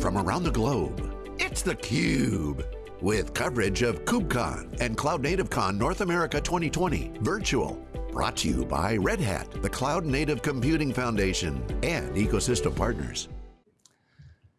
from around the globe. It's theCUBE, with coverage of KubeCon and CloudNativeCon North America 2020 virtual. Brought to you by Red Hat, the Cloud Native Computing Foundation, and ecosystem partners.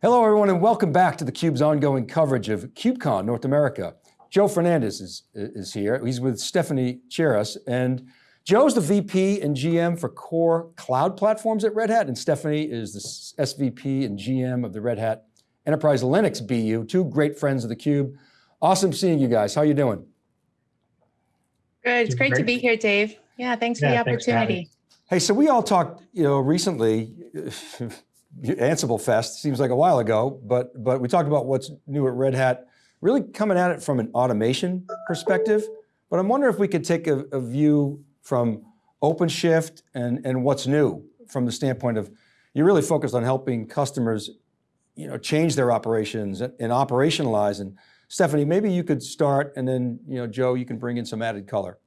Hello everyone and welcome back to theCUBE's ongoing coverage of KubeCon North America. Joe Fernandez is, is here. He's with Stephanie Chiras and Joe's the VP and GM for core cloud platforms at Red Hat and Stephanie is the SVP and GM of the Red Hat Enterprise Linux BU, two great friends of theCUBE. Awesome seeing you guys, how are you doing? Good, it's great, great, to be here, Dave. Yeah, thanks for the opportunity. For hey, so we all talked, you know, recently, Ansible Fest, seems like a while ago, but, but we talked about what's new at Red Hat, really coming at it from an automation perspective. But I'm wondering if we could take a, a view from OpenShift and, and what's new from the standpoint of, you're really focused on helping customers you know, change their operations and, and operationalize. And Stephanie, maybe you could start and then, you know, Joe, you can bring in some added color.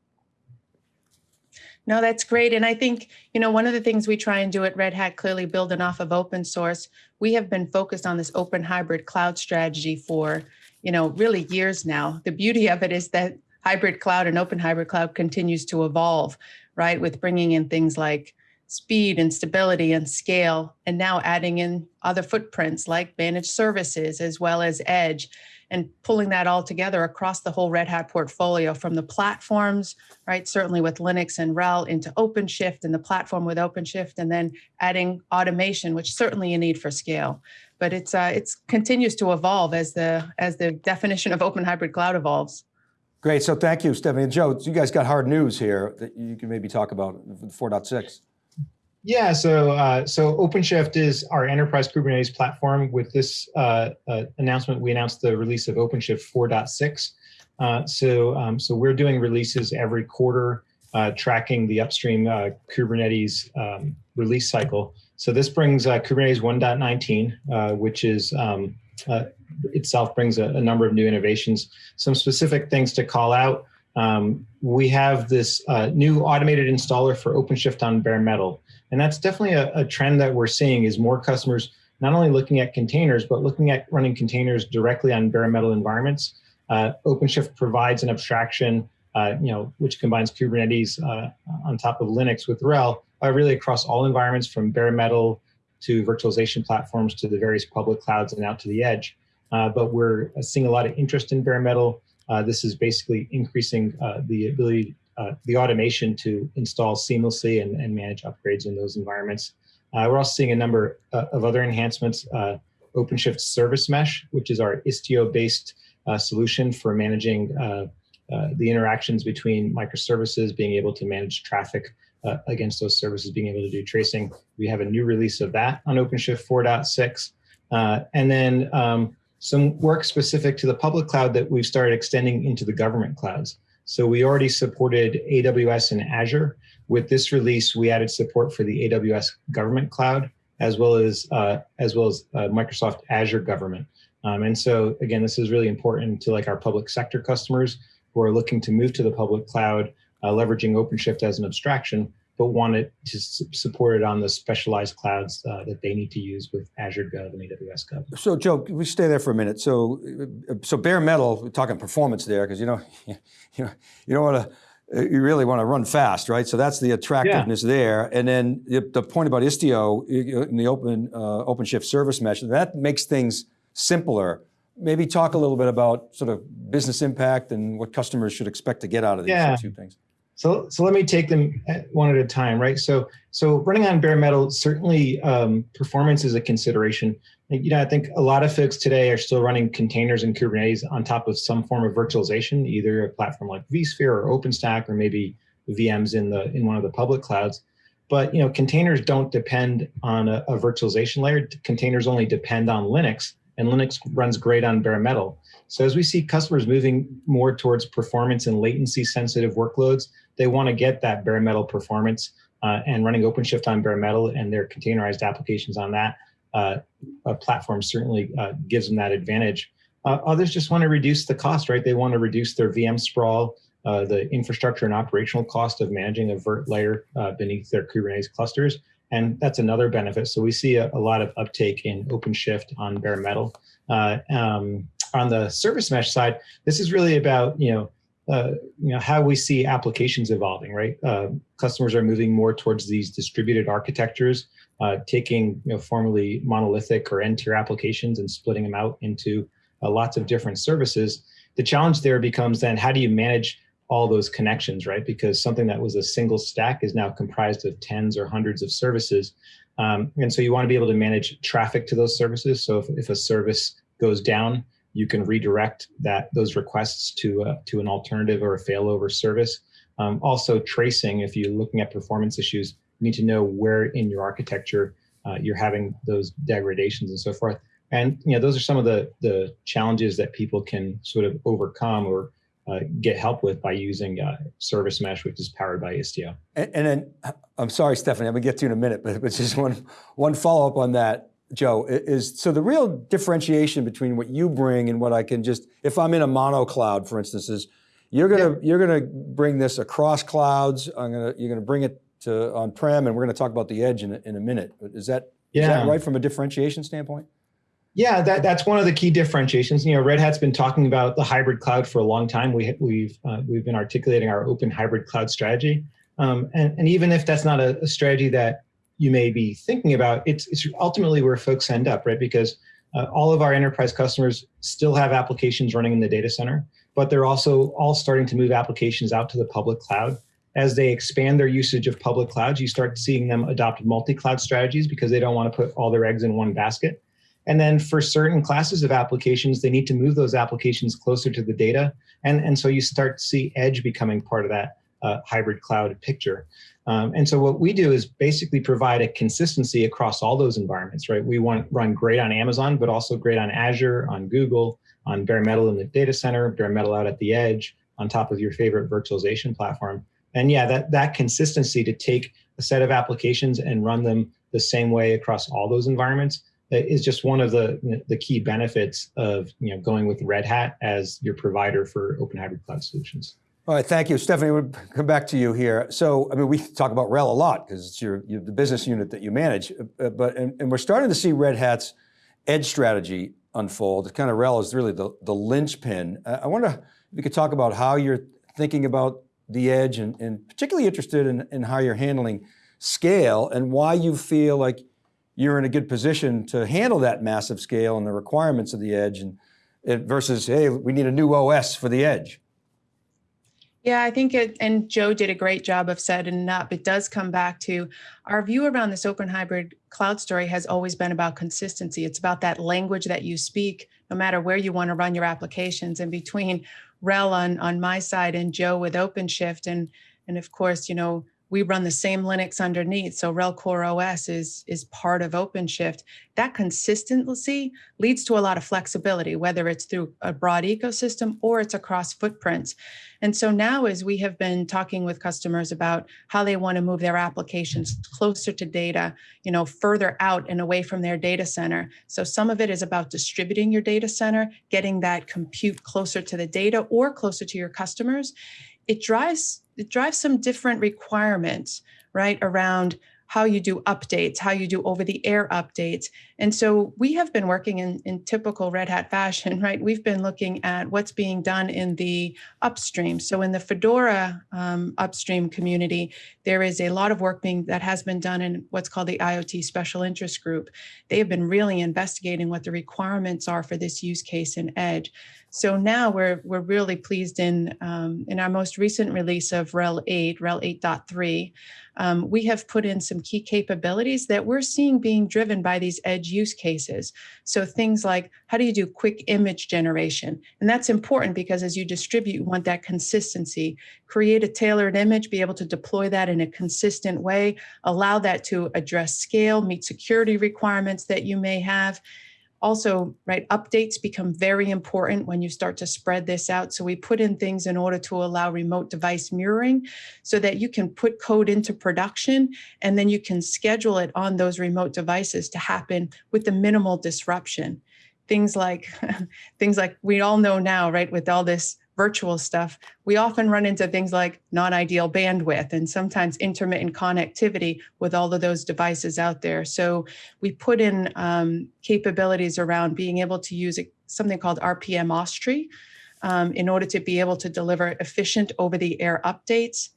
No, that's great. And I think, you know, one of the things we try and do at Red Hat, clearly building off of open source, we have been focused on this open hybrid cloud strategy for, you know, really years now. The beauty of it is that hybrid cloud and open hybrid cloud continues to evolve, right? With bringing in things like speed and stability and scale, and now adding in other footprints like managed services as well as edge and pulling that all together across the whole Red Hat portfolio from the platforms, right? Certainly with Linux and RHEL into OpenShift and the platform with OpenShift, and then adding automation, which certainly you need for scale. But it's uh, it's continues to evolve as the as the definition of open hybrid cloud evolves. Great, so thank you, Stephanie. And Joe, you guys got hard news here that you can maybe talk about 4.6. Yeah, so uh, so OpenShift is our enterprise Kubernetes platform. With this uh, uh, announcement, we announced the release of OpenShift 4.6. Uh, so um, so we're doing releases every quarter, uh, tracking the upstream uh, Kubernetes um, release cycle. So this brings Kubernetes 1.19, which is um, itself brings a, a, number of new innovations. Some specific things to call out. Um, we have this new automated installer for OpenShift on bare metal. And that's definitely a, a trend that we're seeing is more customers not only looking at containers, but looking at running containers directly on bare metal environments. Uh, OpenShift provides an abstraction, uh, you know, which combines Kubernetes uh, on top of Linux with RHEL, uh, really across all environments from bare metal to virtualization platforms to the various public clouds and out to the edge. Uh, but we're seeing a lot of interest in bare metal. Uh, this is basically increasing the ability uh, the automation to install seamlessly and, and, manage upgrades in those environments. Uh, we're also seeing a number uh, of other enhancements. Uh, OpenShift Service Mesh, which is our Istio-based solution for managing the interactions between microservices, being able to manage traffic against those services, being able to do tracing. We have a new release of that on OpenShift 4.6. and then um, some work specific to the public cloud that we've started extending into the government clouds. So we already supported AWS and Azure. With this release, we added support for the AWS Government Cloud, as well as uh, as well as uh, Microsoft Azure Government. Um, and so again, this is really important to like our public sector customers who are looking to move to the public cloud, uh, leveraging OpenShift as an abstraction, but wanted to support it on the specialized clouds uh, that they need to use with Azure Gov and AWS Gov. So Joe, we stay there for a minute. So, so bare metal, we're talking performance there, because you know, you know, you don't want to, you really want to run fast, right? So that's the attractiveness yeah. there. And then the, the, point about Istio in the open uh, OpenShift service mesh, that makes things simpler. Maybe talk a little bit about sort of business impact and what customers should expect to get out of these yeah. two things. So, so let me take them one at a time, right? So, so running on bare metal, certainly um, performance is a consideration. You know, I think a lot of folks today are still running containers and Kubernetes on top of some form of virtualization, either a platform like vSphere or OpenStack, or maybe VMs in the in one of the public clouds. But you know, containers don't depend on a, a virtualization layer. Containers only depend on Linux, and Linux runs great on bare metal. So as we see customers moving more towards performance and latency sensitive workloads, they want to get that bare metal performance uh, and running OpenShift on bare metal and their containerized applications on that uh, platform certainly uh, gives them that advantage. Uh, others just want to reduce the cost, right? They want to reduce their VM sprawl, uh, the infrastructure and operational cost of managing a virt layer beneath their Kubernetes clusters. and that's another benefit. So we see a, a lot of uptake in OpenShift on bare metal. Uh, um, on the service mesh side, this is really about you know uh, you know how we see applications evolving. Right, uh, customers are moving more towards these distributed architectures, uh, taking you know formerly monolithic or n-tier applications and splitting them out into uh, lots of different services. The challenge there becomes then how do you manage all those connections, right? Because something that was a single stack is now comprised of tens or hundreds of services. Um, and so you want to be able to manage traffic to those services. So if, if a service goes down, you can redirect that those requests to uh, to an alternative or a failover service. Um, also tracing, if you're looking at performance issues, you need to know where in your architecture uh, you're having those degradations and so forth. And you know those are some of the the challenges that people can sort of overcome or uh, get help with by using uh, Service Mesh, which is powered by Istio. And, and, then, I'm sorry, Stephanie, I'm gonna get to you in a minute, but, but just one, one follow up on that, Joe, is so the real differentiation between what you bring and what I can just, if I'm in a mono cloud, for instance, is you're gonna, yeah. you're gonna bring this across clouds, I'm gonna, you're gonna bring it to on-prem, and we're gonna talk about the edge in a, in a minute. Is that, yeah. is that right from a differentiation standpoint? Yeah, that, that's one of the key differentiations. You know, Red Hat's been talking about the hybrid cloud for a long time. We, we've uh, we've been articulating our open hybrid cloud strategy, um, and, and even if that's not a, a, strategy that you may be thinking about, it's it's ultimately where folks end up, right? Because uh, all of our enterprise customers still have applications running in the data center, but they're also all starting to move applications out to the public cloud. As they expand their usage of public clouds, you start seeing them adopt multi-cloud strategies because they don't want to put all their eggs in one basket. And then for certain classes of applications, they need to move those applications closer to the data. And, and so you start to see edge becoming part of that uh, hybrid cloud picture. Um, and so what we do is basically provide a consistency across all those environments, right? We want run great on Amazon, but also great on Azure, on Google, on bare metal in the data center, bare metal out at the edge, on top of your favorite virtualization platform. And yeah, that, that consistency to take a set of applications and run them the same way across all those environments is just one of the the key benefits of you know going with Red Hat as your provider for open hybrid cloud solutions. All right, thank you, Stephanie. We'll come back to you here. So, I mean, we talk about RHEL a lot because it's your, your, the business unit that you manage. Uh, but and, and, we're starting to see Red Hat's edge strategy unfold. It kind of RHEL is really the the linchpin. Uh, I wonder if you could talk about how you're thinking about the edge, and, and particularly interested in, in how you're handling scale and why you feel like you're in a good position to handle that massive scale and the requirements of the edge and versus, hey, we need a new OS for the edge. Yeah, I think it, and Joe did a great job of setting it up. It does come back to our view around this open hybrid cloud story has always been about consistency. It's about that language that you speak, no matter where you want to run your applications. And between RHEL on, on my side and Joe with OpenShift, and, and of course, you know, we run the same Linux underneath. So RHEL Core OS is, is part of OpenShift. That consistency leads to a lot of flexibility, whether it's through a broad ecosystem or it's across footprints. And so now as we have been talking with customers about how they want to move their applications closer to data, you know, further out and away from their data center. So some of it is about distributing your data center, getting that compute closer to the data or closer to your customers. It drives it drives some different requirements, right, around how you do updates, how you do over the air updates. And so we have been working in, in typical Red Hat fashion, right? We've been looking at what's being done in the upstream. So in the Fedora um, upstream community, there is a lot of work being that has been done in what's called the IoT Special Interest Group. They have been really investigating what the requirements are for this use case in Edge. So now we're we're really pleased in um, in our most recent release of RHEL 8, RHEL 8.3, um, we have put in some key capabilities that we're seeing being driven by these edge use cases. So things like how do you do quick image generation? And that's important because as you distribute, you want that consistency. Create a tailored image, be able to deploy that in a consistent way, allow that to address scale, meet security requirements that you may have also, right, updates become very important when you start to spread this out. So we put in things in order to allow remote device mirroring so that you can put code into production and then you can schedule it on those remote devices to happen with the minimal disruption. Things like things like we all know now, right, with all this virtual stuff, we often run into things like non-ideal bandwidth and sometimes intermittent connectivity with all of those devices out there. So we put in um, capabilities around being able to use something called RPM OSTree um, in order to be able to deliver efficient over-the-air updates.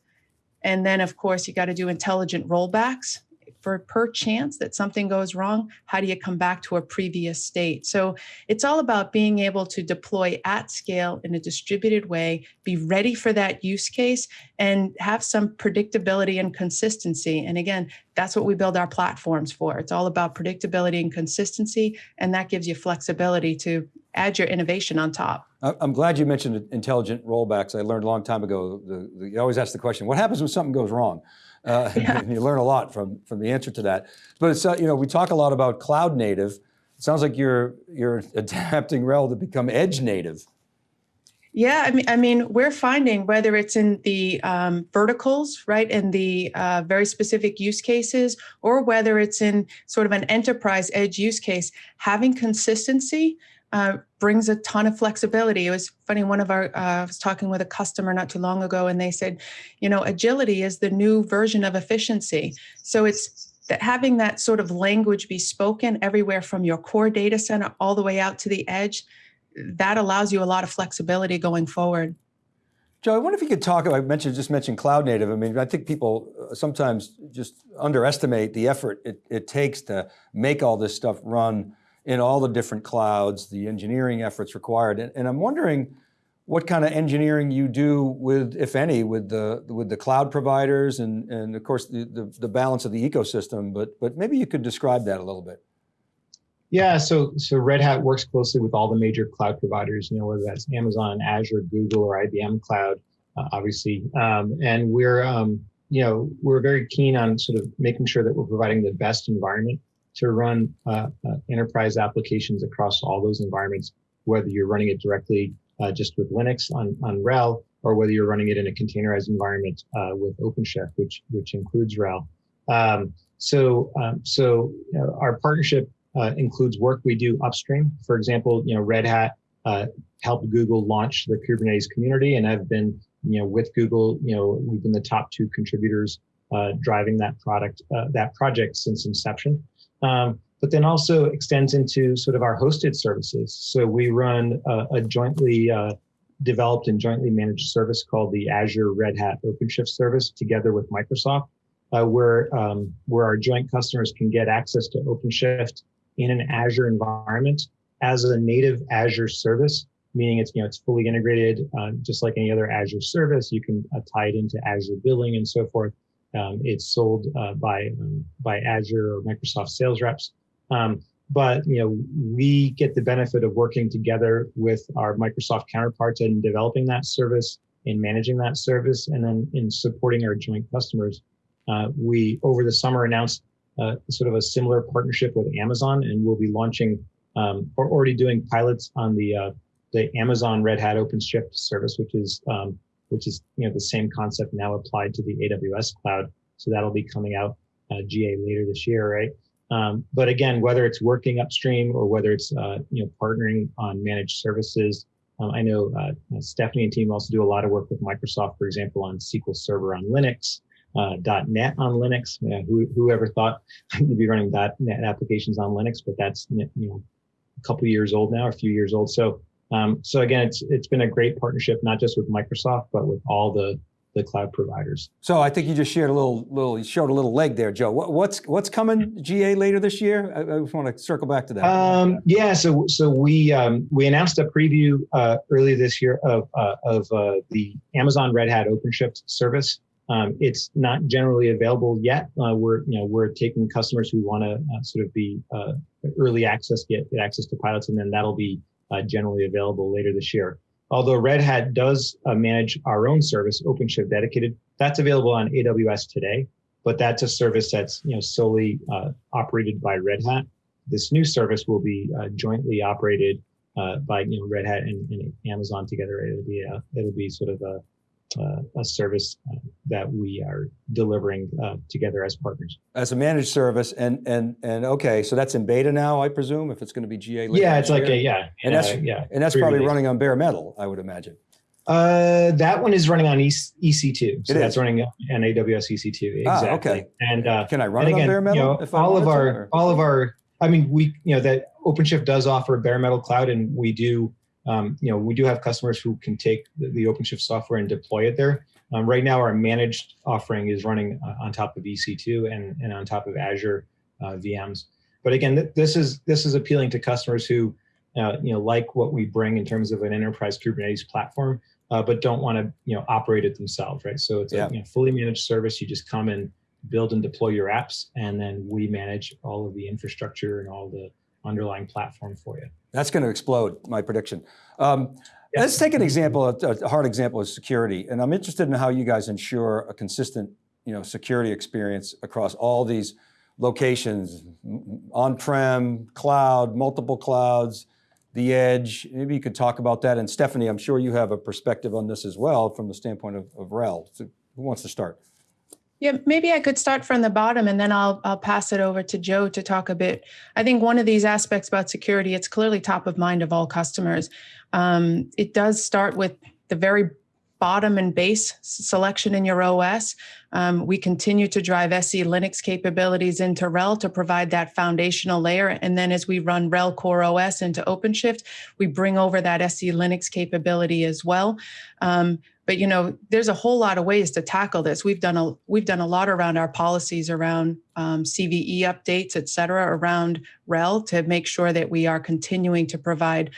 And then, of course, you got to do intelligent rollbacks for per chance that something goes wrong, how do you come back to a previous state? So it's all about being able to deploy at scale in a distributed way, be ready for that use case, and have some predictability and consistency. And again, that's what we build our platforms for. It's all about predictability and consistency, and that gives you flexibility to add your innovation on top. I'm glad you mentioned intelligent rollbacks. I learned a long time ago, the, the, you always ask the question, what happens when something goes wrong? Uh, yeah. and you learn a lot from, from the answer to that. But it's, uh, you know, we talk a lot about cloud native. It sounds like you're, you're adapting RHEL to become edge native. Yeah, I mean, I mean, we're finding whether it's in the um, verticals, right, in the uh, very specific use cases, or whether it's in sort of an enterprise edge use case, having consistency uh, brings a ton of flexibility. It was funny, one of our, uh, I was talking with a customer not too long ago and they said, you know, agility is the new version of efficiency. So it's that having that sort of language be spoken everywhere from your core data center all the way out to the edge, that allows you a lot of flexibility going forward. Joe, I wonder if you could talk, I mentioned, just mentioned cloud native. I mean, I think people uh, sometimes just underestimate the effort it, it takes to make all this stuff run in all the different clouds, the engineering efforts required. And, and I'm wondering what kind of engineering you do with, if any, with the, with the cloud providers and, and of course the, the, the balance of the ecosystem, but, but maybe you could describe that a little bit. Yeah, so so Red Hat works closely with all the major cloud providers, you know, whether that's Amazon, Azure, Google, or IBM Cloud, uh, obviously. Um, and we're, um, you know, we're very keen on sort of making sure that we're providing the best environment to run uh, uh, enterprise applications across all those environments, whether you're running it directly uh, just with Linux on, on RHEL, or whether you're running it in a containerized environment uh, with OpenShift, which which includes RHEL. Um, so um, so you know, our partnership uh, includes work we do upstream. For example, you know Red Hat uh, helped Google launch the Kubernetes community, and I've been you know with Google. You know we've been the top two contributors driving that product that project since inception um, but then also extends into sort of our hosted services. So we run a, a jointly uh, developed and jointly managed service called the Azure Red Hat OpenShift service together with Microsoft, uh, where, um, where our joint customers can get access to OpenShift in an Azure environment as a native Azure service, meaning it's, you know, it's fully integrated, uh, just like any other Azure service. You can uh, tie it into Azure billing and so forth. Um, it's sold uh, by um, by Azure or Microsoft sales reps. Um, but you know, we get the benefit of working together with our Microsoft counterparts in developing that service, in managing that service, and then in supporting our joint customers. Uh, we over the summer announced uh, sort of a similar partnership with Amazon, and we'll be launching um, or already doing pilots on the uh, the Amazon Red Hat OpenShift service, which is um, which is you know the same concept now applied to the AWS cloud. So that'll be coming out uh, GA later this year, right? Um, but again, whether it's working upstream or whether it's uh, you know partnering on managed services, um, I know uh, Stephanie and team also do a lot of work with Microsoft, for example, on SQL Server on Linux, uh, .NET on Linux. Who, whoever thought you'd be running .NET applications on Linux, but that's you know a couple years old now, a few years old. So um, so again, it's it's been a great partnership, not just with Microsoft, but with all the the cloud providers. So I think you just shared a little, little, you showed a little leg there, Joe. What, what's what's coming GA later this year? I, I, just want to circle back to that. Um, yeah, so so we um, we announced a preview uh, early this year of uh, of uh, the Amazon Red Hat OpenShift service. Um, it's not generally available yet. Uh, we're you know we're taking customers who want to uh, sort of be uh, early access, get, get access to pilots, and then that'll be uh, generally available later this year. Although Red Hat does uh, manage our own service, OpenShift Dedicated, that's available on AWS today, but that's a service that's you know solely uh, operated by Red Hat. This new service will be uh, jointly operated uh, by you know Red Hat and, and, Amazon together. It'll be a, it'll be sort of a uh, a service uh, that we are delivering uh, together as partners. As a managed service, and and and okay, so that's in beta now, I presume, if it's going to be GA. yeah, it's like a, yeah, and that's yeah, and that's probably running on bare metal, I would imagine. Uh, that one is running on E- EC2. So It that's is? running on AWS EC2. Ah, Exactly. okay. And uh, Can I run it on again, bare metal? you know, if I all of our or- all of our I mean we you know that OpenShift does offer a bare metal cloud and we do um, you know we do have customers who can take the, the OpenShift software and deploy it there. Um, right now our managed offering is running uh, on top of EC2 and, and on top of Azure uh, VMs. But again, th- this is this is appealing to customers who uh, you know like what we bring in terms of an enterprise Kubernetes platform, uh, but don't want to you know operate it themselves, right? So it's Yeah. a you know, fully managed service. You just come and build and deploy your apps, and then we manage all of the infrastructure and all the underlying platform for you. That's going to explode, my prediction. Um, Yeah. Let's take an example, a, a hard example of security. And I'm interested in how you guys ensure a consistent you know, security experience across all these locations, on-prem, cloud, multiple clouds, the edge. Maybe you could talk about that. And Stephanie, I'm sure you have a perspective on this as well from the standpoint of, of RHEL. So who wants to start? Yeah, maybe I could start from the bottom and then I'll I'll pass it over to Joe to talk a bit. I think one of these aspects about security, it's clearly top of mind of all customers. Um, it does start with the very bottom and base selection in your OS. Um, we continue to drive SE Linux capabilities into RHEL to provide that foundational layer. And then as we run RHEL Core OS into OpenShift, we bring over that SE Linux capability as well. Um, but you know there's a whole lot of ways to tackle this. We've done a we've done a lot around our policies around um, cve updates et cetera around RHEL to make sure that we are continuing to provide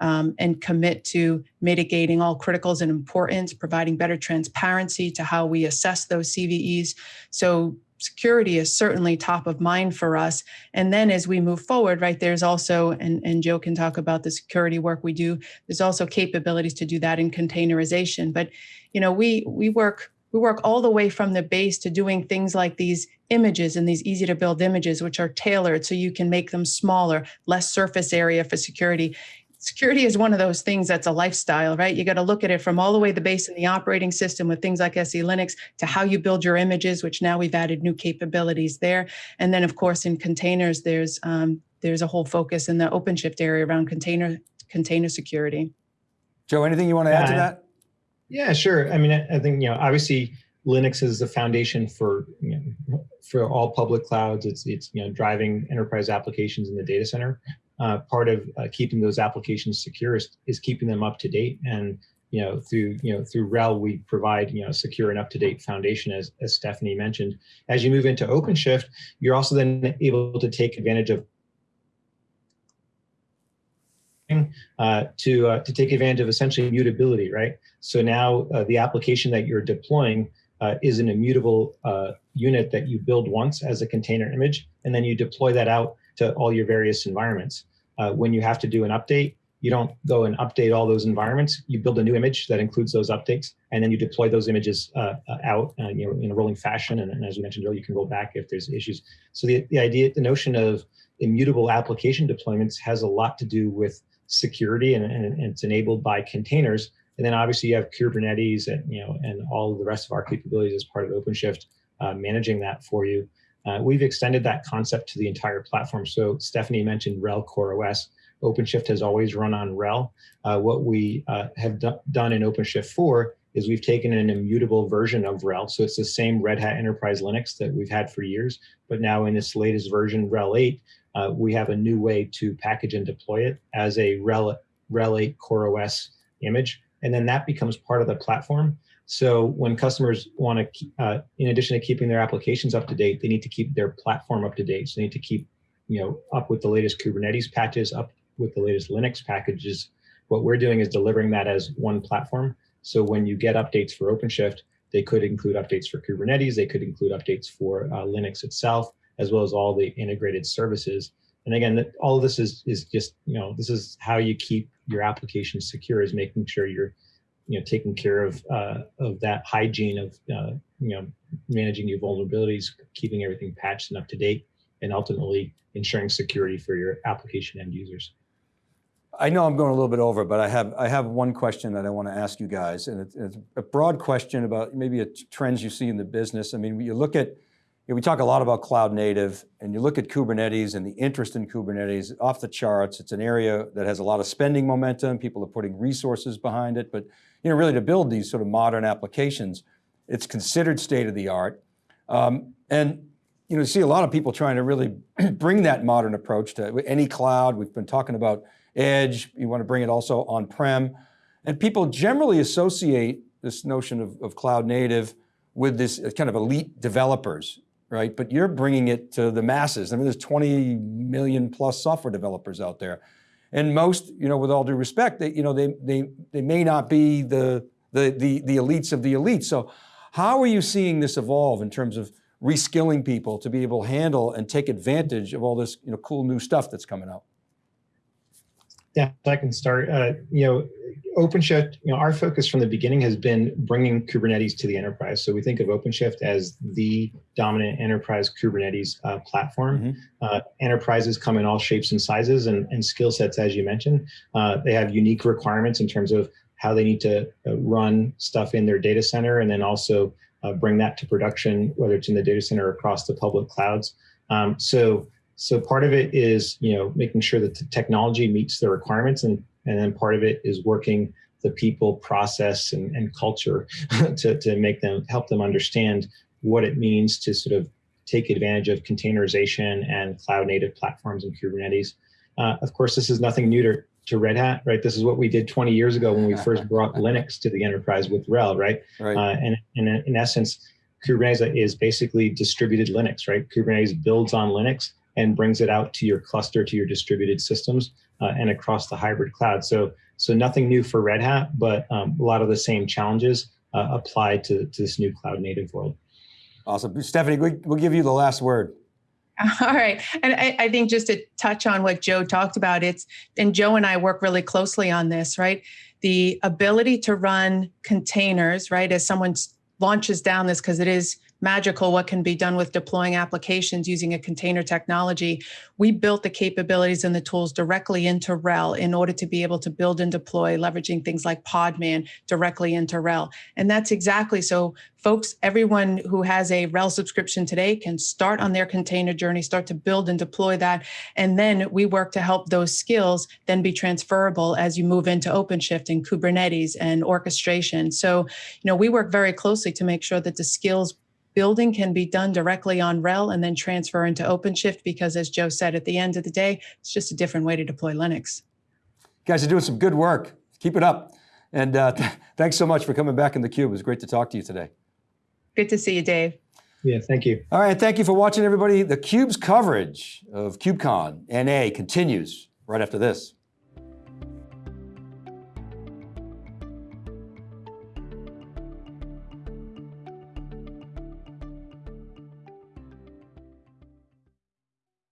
um, and commit to mitigating all criticals and importance providing better transparency to how we assess those cves so security is certainly top of mind for us. And then as we move forward right there's also and, and joe can talk about the security work we do there's also capabilities to do that in containerization. But you know we we work we work all the way from the base to doing things like these images and these easy to build images which are tailored so you can make them smaller less surface area for security security is one of those things that's a lifestyle right you got to look at it from all the way the base in the operating system with things like se linux to how you build your images which now we've added new capabilities there and then of course in containers there's um, there's a whole focus in the openshift area around container container security Joe, anything you want to add to that? Yeah, sure. I mean, I I think you know, obviously, Linux is the foundation for you know, for all public clouds. It's it's you know driving enterprise applications in the data center. Uh, part of uh, keeping those applications secure is, is keeping them up to date. And you know, through you know through RHEL, we provide you know secure and up to date foundation, as as Stephanie mentioned. As you move into OpenShift, you're also then able to take advantage of uh, to uh, to take advantage of essentially mutability, right? So now uh, the application that you're deploying uh, is an immutable uh, unit that you build once as a container image, and then you deploy that out to all your various environments. Uh, when you have to do an update, you don't go and update all those environments. You build a new image that includes those updates, and then you deploy those images uh, uh, out uh, you know, in a rolling fashion. And, and as we mentioned earlier, you can roll back if there's issues. So the, the idea, the notion of immutable application deployments has a lot to do with security and, and, and it's enabled by containers. And then obviously you have Kubernetes and you know and all the rest of our capabilities as part of OpenShift uh, managing that for you. Uh, we've extended that concept to the entire platform. So Stephanie mentioned RHEL Core OS. OpenShift has always run on RHEL. Uh, what we uh, have do- done in OpenShift 4 is we've taken an immutable version of RHEL. So it's the same Red Hat Enterprise Linux that we've had for years, but now in this latest version, RHEL 8, uh, we have a new way to package and deploy it as a RHEL, RHEL 8 Core OS image. And then that becomes part of the platform. So when customers want to, uh, in addition to keeping their applications up to date, they need to keep their platform up to date. So they need to keep, you know, up with the latest Kubernetes patches, up with the latest Linux packages. What we're doing is delivering that as one platform. So when you get updates for OpenShift, they could include updates for Kubernetes, they could include updates for uh, Linux itself, as well as all the integrated services. And again, all of this is is just you know this is how you keep your application secure is making sure you're you know taking care of uh, of that hygiene of uh, you know managing your vulnerabilities, keeping everything patched and up to date, and ultimately ensuring security for your application end users. I know I'm going a little bit over, but I have I have one question that I want to ask you guys, and it's, it's a broad question about maybe trends you see in the business. I mean, you look at know, we talk a lot about cloud native and you look at Kubernetes and the interest in Kubernetes off the charts. It's an area that has a lot of spending momentum. People are putting resources behind it, but you know, really to build these sort of modern applications, it's considered state of the art. Um, and you know, you see a lot of people trying to really bring that modern approach to any cloud. We've been talking about edge. You want to bring it also on-prem. And people generally associate this notion of, of cloud native with this kind of elite developers, right? But you're bringing it to the masses. I mean, there's 20 million plus software developers out there. And most, you know, with all due respect, they, you know, they, they, they may not be the, the, the, the elites of the elites. So how are you seeing this evolve in terms of reskilling people to be able to handle and take advantage of all this, you know, cool new stuff that's coming out? Yeah, I can start. Uh, you know, OpenShift, you know, our focus from the beginning has been bringing Kubernetes to the enterprise. So we think of OpenShift as the dominant enterprise Kubernetes uh, platform. Mm -hmm. uh, enterprises come in all shapes and sizes and, and skill sets, as you mentioned. Uh, they have unique requirements in terms of how they need to uh, run stuff in their data center and then also uh, bring that to production, whether it's in the data center or across the public clouds. Um, so so part of it is, you know, making sure that the technology meets the requirements and, and then part of it is working the people process and, and culture to, to make them, help them understand what it means to sort of take advantage of containerization and cloud native platforms and Kubernetes. Uh, of course, this is nothing new to, to Red Hat, right? This is what we did 20 years ago when we first brought Linux to the enterprise with RHEL, right? right. Uh, and, and in essence, Kubernetes is basically distributed Linux, right? Kubernetes builds on Linux and brings it out to your cluster, to your distributed systems, uh, and across the hybrid cloud. So, so nothing new for Red Hat, but um, a lot of the same challenges uh, apply to, to this new cloud native world. Awesome. Stephanie, we'll give you the last word. All right. And I, I, think just to touch on what Joe talked about, it's, and Joe and I work really closely on this, right? The ability to run containers, right? As someone launches down this, because it is magical what can be done with deploying applications using a container technology. We built the capabilities and the tools directly into RHEL in order to be able to build and deploy, leveraging things like Podman directly into RHEL. And that's exactly so folks, everyone who has a RHEL subscription today can start on their container journey, start to build and deploy that. And then we work to help those skills then be transferable as you move into OpenShift and Kubernetes and orchestration. So, you know, we work very closely to make sure that the skills building can be done directly on RHEL and then transfer into OpenShift because as Joe said, at the end of the day, it's just a different way to deploy Linux. You guys are doing some good work. Keep it up. And uh, th thanks so much for coming back in theCUBE. It was great to talk to you today. Good to see you, Dave. Yeah, thank you. All right, thank you for watching everybody. The Cube's coverage of KubeCon NA continues right after this.